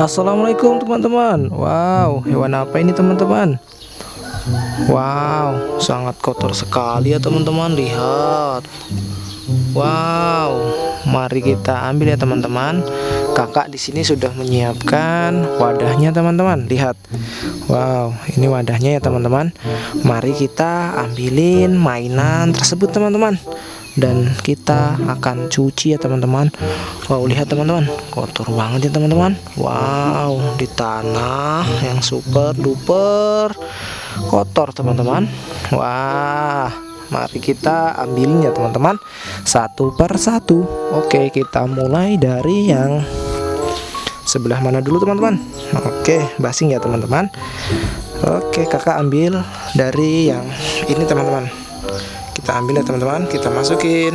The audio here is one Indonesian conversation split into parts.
Assalamualaikum teman-teman. Wow hewan apa ini teman-teman? Wow sangat kotor sekali ya teman-teman. Lihat. Wow mari kita ambil ya teman-teman. Kakak di sini sudah menyiapkan wadahnya teman-teman. Lihat. Wow ini wadahnya ya teman-teman. Mari kita ambilin mainan tersebut teman-teman dan kita akan cuci ya teman-teman. Wow lihat teman-teman. Kotor banget ya teman-teman. Wow di tanah yang super duper kotor teman-teman. Wah mari kita ambilin ya teman-teman. Satu per satu. Oke kita mulai dari yang sebelah mana dulu teman-teman? Oke basing ya teman-teman. Oke kakak ambil dari yang ini teman-teman kita ambil ya teman-teman. Kita masukin.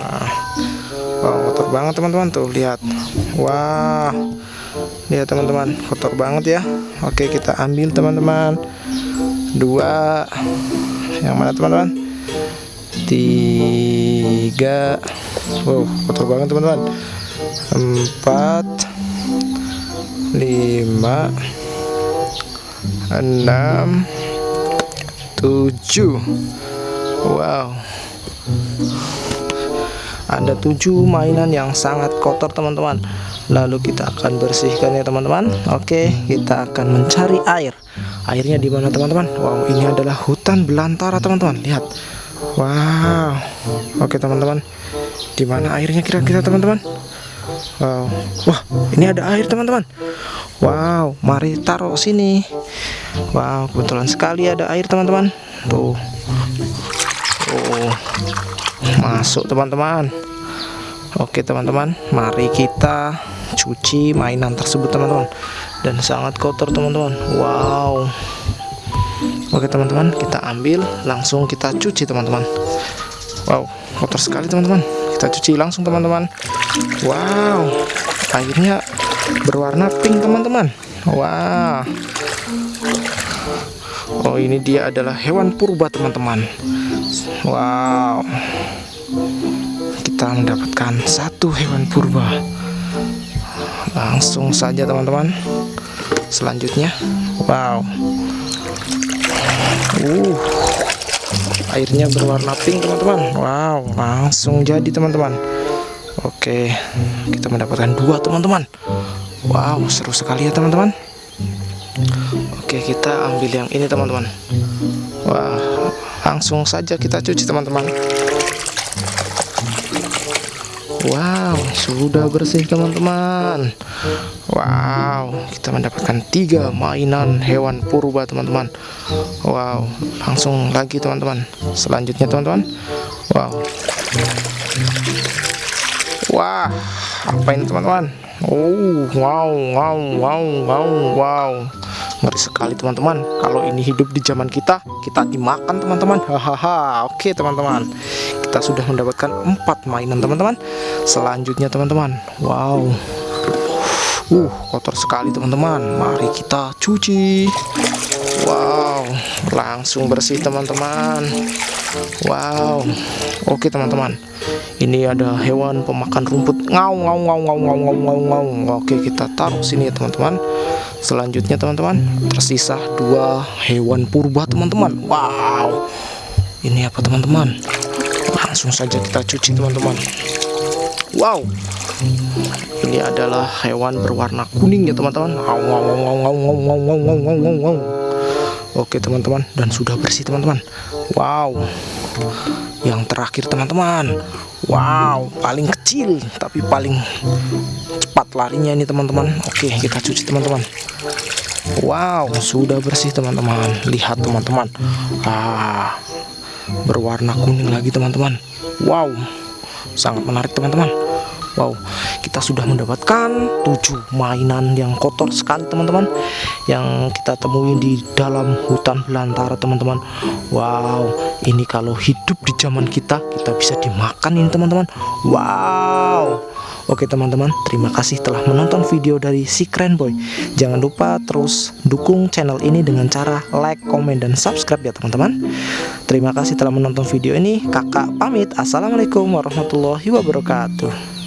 Nah, wow kotor banget teman-teman. Tuh lihat. Wah lihat teman-teman. Kotor banget ya. Oke kita ambil teman-teman. Dua. Yang mana teman-teman? Tiga. Wow kotor banget teman-teman. Empat. Lima. Enam. Tujuh Wow. Ada tujuh mainan yang sangat kotor teman-teman. Lalu kita akan bersihkan ya teman-teman. Oke kita akan mencari air. Airnya di mana teman-teman? Wow ini adalah hutan belantara teman-teman. Lihat. Wow. Oke teman-teman. Di mana airnya kira-kira teman-teman? Wow. Wah ini ada air teman-teman. Wow mari taruh sini. Wow kebetulan sekali ada air teman-teman. Tuh masuk teman-teman. Oke teman-teman. Mari kita cuci mainan tersebut teman-teman. Dan sangat kotor teman-teman. Wow. Oke teman-teman. Kita ambil langsung kita cuci teman-teman. Wow kotor sekali teman-teman. Kita cuci langsung teman-teman. Wow. Airnya berwarna pink teman-teman. Wow. Oh ini dia adalah hewan purba teman-teman. Wow. Kita mendapatkan satu hewan purba. Langsung saja teman-teman. Selanjutnya. Wow. Uh, Airnya berwarna pink teman-teman. Wow langsung jadi teman-teman. Oke Kita mendapatkan dua teman-teman. Wow seru sekali ya teman-teman Oke kita ambil yang ini teman-teman. Wah langsung saja kita cuci teman-teman. Wow sudah bersih teman-teman. Wow kita mendapatkan tiga mainan hewan purba teman-teman. Wow langsung lagi teman-teman. Selanjutnya teman-teman. Wow. Wah apa ini teman-teman? Oh wow wow wow wow wow ngeri sekali teman-teman. Kalau ini hidup di zaman kita kita dimakan teman-teman. Hahaha oke teman-teman. Kita sudah mendapatkan empat mainan teman-teman. Selanjutnya teman-teman. Wow. Uh kotor sekali teman-teman. Mari kita cuci. Wow langsung bersih teman-teman. Wow. Oke teman-teman. Ini ada hewan pemakan rumput. Ngau ngau ngau ngau ngau ngau ngau ngau. Oke kita taruh sini ya teman-teman selanjutnya teman-teman tersisa dua hewan purba teman-teman. Wow. Ini apa teman-teman? Langsung saja kita cuci teman-teman. Wow. Ini adalah hewan berwarna kuning ya teman-teman oke teman-teman. Dan sudah bersih teman-teman. Wow. Yang terakhir teman-teman. Wow. Paling kecil tapi paling cepat larinya ini teman-teman. Oke kita cuci teman-teman. Wow. Sudah bersih teman-teman. Lihat teman-teman. Ah berwarna kuning lagi teman-teman. Wow. Sangat menarik teman-teman Wow kita sudah mendapatkan tujuh mainan yang kotor sekali teman-teman yang kita temui di dalam hutan belantara teman-teman Wow ini kalau hidup di zaman kita kita bisa dimakan ini teman-teman Wow Oke teman-teman, terima kasih telah menonton video dari si keren boy. Jangan lupa terus dukung channel ini dengan cara like, komen, dan subscribe ya teman-teman. Terima kasih telah menonton video ini. Kakak pamit. Assalamualaikum warahmatullahi wabarakatuh.